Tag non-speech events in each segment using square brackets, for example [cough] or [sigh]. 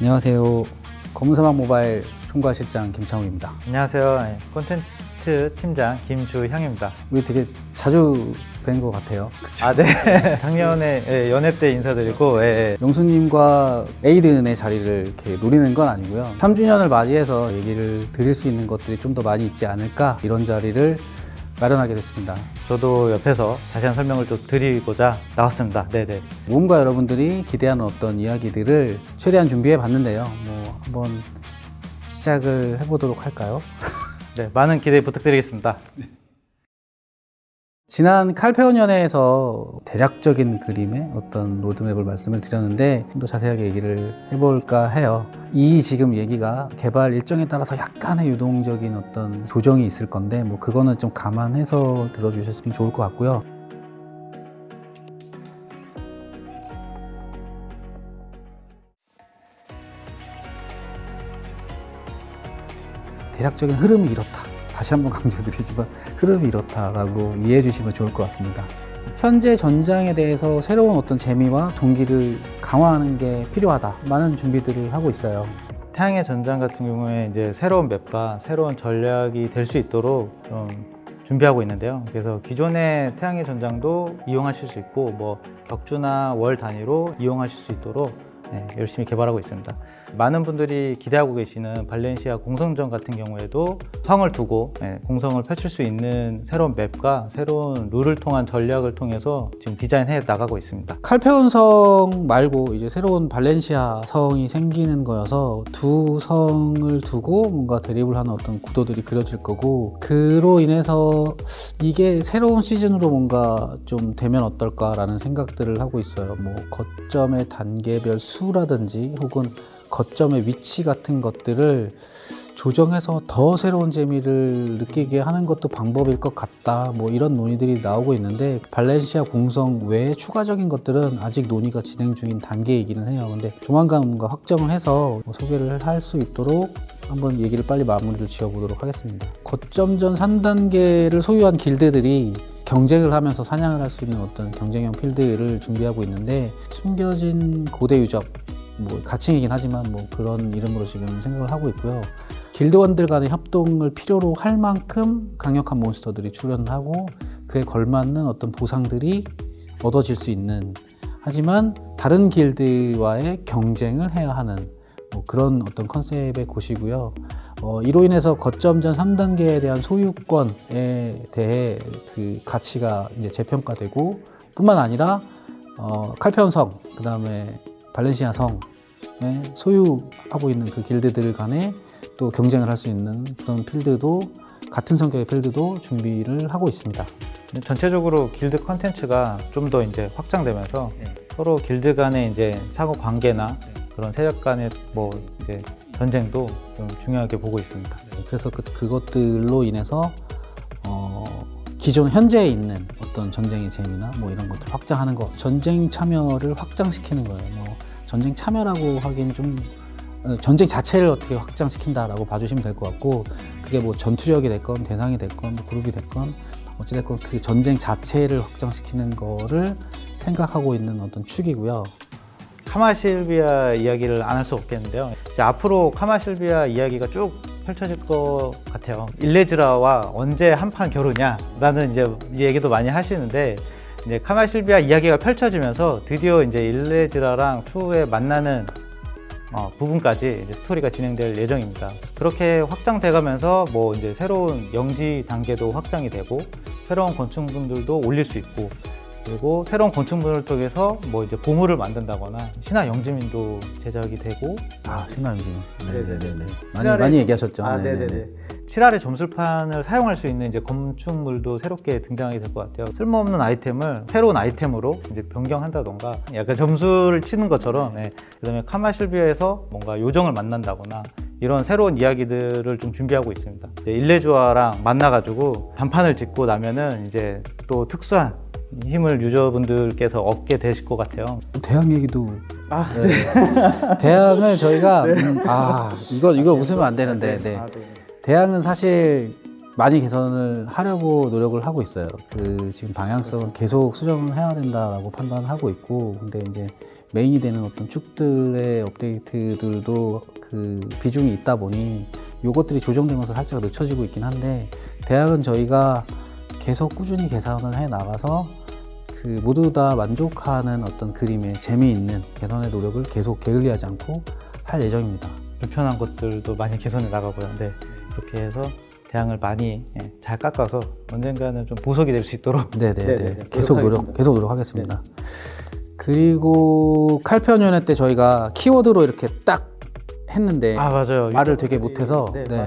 안녕하세요. 검은사막 모바일 총괄실장 김창욱입니다. 안녕하세요. 네, 콘텐츠 팀장 김주형입니다. 우리 되게 자주 뵌 것 같아요. 아, 네. [laughs] 작년에 예, 연애 때 인사드리고, 예, 예. 용수님과 에이든의 자리를 이렇게 노리는 건 아니고요. 3주년을 맞이해서 얘기를 드릴 수 있는 것들이 좀 더 많이 있지 않을까 이런 자리를 마련하게 됐습니다. 저도 옆에서 자세한 설명을 좀 드리고자 나왔습니다. 네네. 모험가 여러분들이 기대하는 어떤 이야기들을 최대한 준비해 봤는데요. 뭐 한번 시작을 해보도록 할까요? 네, 많은 기대 부탁드리겠습니다. 지난 칼페온 연회에서 대략적인 그림의 어떤 로드맵을 말씀을 드렸는데 좀 더 자세하게 얘기를 해볼까 해요. 이 지금 얘기가 개발 일정에 따라서 약간의 유동적인 어떤 조정이 있을 건데 뭐 그거는 좀 감안해서 들어주셨으면 좋을 것 같고요. 대략적인 흐름이 이렇다. 다시 한번 강조드리지만 흐름이 이렇다라고 이해해 주시면 좋을 것 같습니다. 현재 전장에 대해서 새로운 어떤 재미와 동기를 강화하는 게 필요하다. 많은 준비들을 하고 있어요. 태양의 전장 같은 경우에 이제 새로운 맵과 새로운 전략이 될 수 있도록 좀 준비하고 있는데요. 그래서 기존의 태양의 전장도 이용하실 수 있고, 뭐 격주나 월 단위로 이용하실 수 있도록 네, 열심히 개발하고 있습니다. 많은 분들이 기대하고 계시는 발렌시아 공성전 같은 경우에도 성을 두고 네, 공성을 펼칠 수 있는 새로운 맵과 새로운 룰을 통한 전략을 통해서 지금 디자인해 나가고 있습니다. 칼페온 성 말고 이제 새로운 발렌시아 성이 생기는 거여서 두 성을 두고 뭔가 대립을 하는 어떤 구도들이 그려질 거고 그로 인해서 이게 새로운 시즌으로 뭔가 좀 되면 어떨까라는 생각들을 하고 있어요. 뭐 거점의 단계별 수라든지 혹은 거점의 위치 같은 것들을 조정해서 더 새로운 재미를 느끼게 하는 것도 방법일 것 같다. 뭐 이런 논의들이 나오고 있는데 발렌시아 공성 외에 추가적인 것들은 아직 논의가 진행 중인 단계이기는 해요. 근데 조만간 뭔가 확정을 해서 뭐 소개를 할 수 있도록 한번 얘기를 빨리 마무리를 지어보도록 하겠습니다. 거점전 3단계를 소유한 길드들이 경쟁을 하면서 사냥을 할 수 있는 어떤 경쟁형 필드를 준비하고 있는데 숨겨진 고대 유적 뭐 가칭이긴 하지만 뭐 그런 이름으로 지금 생각을 하고 있고요. 길드원들 간의 협동을 필요로 할 만큼 강력한 몬스터들이 출연을 하고 그에 걸맞는 어떤 보상들이 얻어질 수 있는 하지만 다른 길드와의 경쟁을 해야 하는 뭐 그런 어떤 컨셉의 곳이고요. 어, 이로 인해서 거점전 3단계에 대한 소유권에 대해 그 가치가 이제 재평가되고 뿐만 아니라 어, 칼페온성 그 다음에 발렌시아 성에 소유하고 있는 그 길드들 간에 또 경쟁을 할 수 있는 그런 필드도 같은 성격의 필드도 준비를 하고 있습니다. 전체적으로 길드 컨텐츠가 좀 더 이제 확장되면서 서로 길드 간의 이제 상호 관계나 그런 세력 간의 뭐 이제 전쟁도 좀 중요하게 보고 있습니다. 그래서 그, 그것들로 인해서 어, 기존 현재에 있는 어떤 전쟁의 재미나 뭐 이런 것들 확장하는 거 전쟁 참여를 확장시키는 거예요. 뭐 전쟁 참여라고 하긴 좀 어, 전쟁 자체를 어떻게 확장시킨다라고 봐주시면 될 것 같고 그게 뭐 전투력이 됐건 대상이 됐건 뭐 그룹이 됐건 어찌됐건 그 전쟁 자체를 확장시키는 거를 생각하고 있는 어떤 축이고요. 카마실비아 이야기를 안 할 수 없겠는데요. 이제 앞으로 카마실비아 이야기가 쭉 펼쳐질 것 같아요. 일레즈라와 언제 한판 겨루냐 라는 이제 얘기도 많이 하시는데 이제 카마실비아 이야기가 펼쳐지면서 드디어 이제 일레즈라랑 투에 만나는 어, 부분까지 스토리가 진행될 예정입니다. 그렇게 확장돼가면서 뭐 이제 새로운 영지 단계도 확장이 되고 새로운 건축분들도 올릴 수 있고 그리고 새로운 건축물을 통해서 뭐 이제 보물을 만든다거나 신화 영지민도 제작이 되고 아 신화영진 네네네. 많이 신화를- 많이 얘기하셨죠. 아, 네네네. 네네네. 7알의 점술판을 사용할 수 있는 이제 건축물도 새롭게 등장하게 될 것 같아요. 쓸모없는 아이템을 새로운 아이템으로 이제 변경한다던가 약간 점수를 치는 것처럼 예. 그다음에 카마실비아에서 뭔가 요정을 만난다거나 이런 새로운 이야기들을 좀 준비하고 있습니다. 일레주아랑 만나가지고 단판을 짓고 나면은 이제 또 특수한 힘을 유저분들께서 얻게 되실 것 같아요. 대학 얘기도 네. [laughs] 대학을 저희가 음, 아 이거 이거 웃으면 안 되는데 네. 대학은 사실 많이 개선을 하려고 노력을 하고 있어요. 그 지금 방향성은 계속 수정을 해야 된다라고 판단하고 있고, 근데 이제 메인이 되는 어떤 축들의 업데이트들도 그 비중이 있다 보니 요것들이 조정되면서 살짝 늦춰지고 있긴 한데 대학은 저희가 계속 꾸준히 개선을 해 나가서 그 모두 다 만족하는 어떤 그림의 재미있는 개선의 노력을 계속 게을리하지 않고 할 예정입니다. 불편한 것들도 많이 개선해 나가고요. 네, 그렇게 해서 대항을 많이 예, 잘 깎아서 언젠가는 좀 보석이 될 수 있도록 [laughs] 네네네. 네네네. 계속 노력. 계속 노력하겠습니다. 그리고 칼편연회 때 저희가 키워드로 이렇게 딱 했는데 아 맞아요. 말을 되게 못해서 네, 네.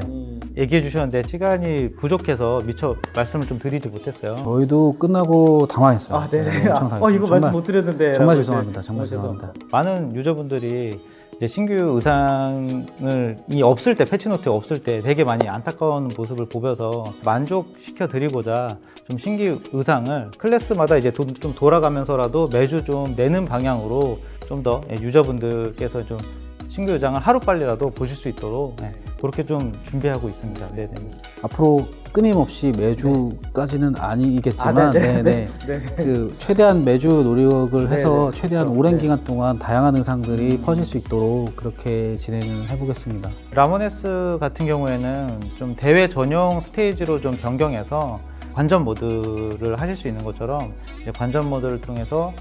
얘기해 주셨는데 시간이 부족해서 미처 말씀을 좀 드리지 못했어요. 저희도 끝나고 당황했어요. 아, 네. 엄청 아, 당황했어요. 어, 이거 정말, 말씀 못 드렸는데. 정말 죄송합니다. 정말 어, 죄송합니다. 많은 유저분들이 이제 신규 의상을 이 없을 때 패치노트 없을 때 되게 많이 안타까운 모습을 보면서 만족시켜 드리고자 좀 신규 의상을 클래스마다 이제 도- 좀 돌아가면서라도 매주 좀 내는 방향으로 좀 더 유저분들께서 좀 신규 의상을 하루 빨리라도 보실 수 있도록 네, 그렇게 좀 준비하고 있습니다. 네네. 앞으로 끊임없이 매주까지는 아니겠지만 아, [laughs] 네, 네. 그 최대한 매주 노력을 네, 해서 네. 최대한. 오랜 네. 음. 기간 동안 다양한 의상들이 퍼질 수 있도록 그렇게 진행을 해보겠습니다. 라모네스 같은 경우에는 좀 대회 전용 스테이지로 좀 변경해서 관전 모드를 하실 수 있는 것처럼 관전 모드를 통해서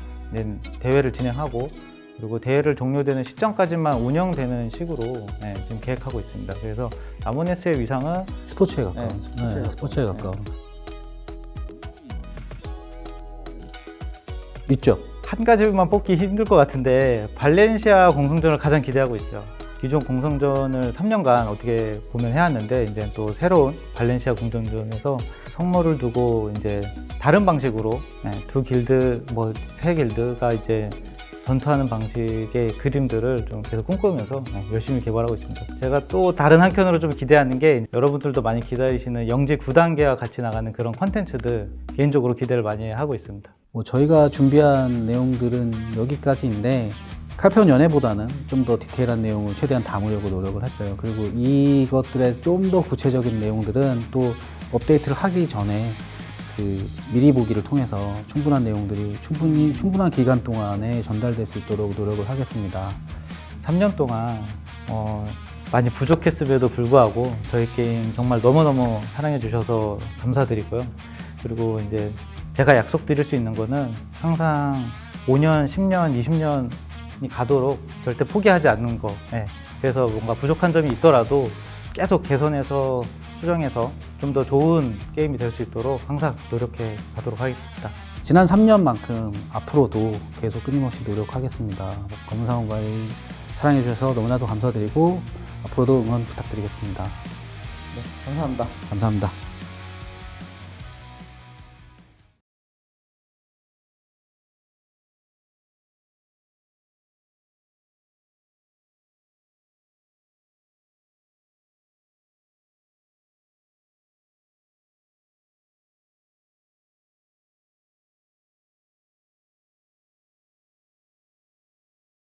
대회를 진행하고 그리고 대회를 종료되는 시점까지만 운영되는 식으로 네, 지금 계획하고 있습니다. 그래서 라모네스의 위상은 스포츠에 가까운. 네, 스포츠에 네, 가까운. 스포츠에 네. 가까운. 있죠. 한 가지만 뽑기 힘들 것 같은데 발렌시아 공성전을 가장 기대하고 있어요. 기존 공성전을 3년간 어떻게 보면 해왔는데 이제 또 새로운 발렌시아 공성전에서 성모를 두고 이제 다른 방식으로 네, 두 길드 뭐 세 길드가 이제 전투하는 방식의 그림들을 좀 계속 꿈꾸면서 네, 열심히 개발하고 있습니다. 제가 또 다른 한편으로 좀 기대하는 게 여러분들도 많이 기다리시는 영지 9단계와 같이 나가는 그런 컨텐츠들 개인적으로 기대를 많이 하고 있습니다. 뭐 저희가 준비한 내용들은 여기까지인데 칼편 연애보다는 좀 더 디테일한 내용을 최대한 담으려고 노력을 했어요. 그리고 이것들의 좀 더 구체적인 내용들은 또 업데이트를 하기 전에 그 미리 보기를 통해서 충분한 내용들이 충분히 충분한 기간 동안에 전달될 수 있도록 노력을 하겠습니다. 3년 동안 어, 많이 부족했음에도 불구하고 저희 게임 정말 너무너무 사랑해 주셔서 감사드리고요. 그리고 이제 제가 약속드릴 수 있는 거는 항상 5년, 10년, 20년이 가도록 절대 포기하지 않는 거. 예. 그래서 뭔가 부족한 점이 있더라도 계속 개선해서 수정해서 좀 더 좋은 게임이 될 수 있도록 항상 노력해 가도록 하겠습니다. 지난 3년만큼 앞으로도 계속 끊임없이 노력하겠습니다. 검사원과의 사랑해 주셔서 너무나도 감사드리고 앞으로도 응원 부탁드리겠습니다. 감사합니다. 감사합니다.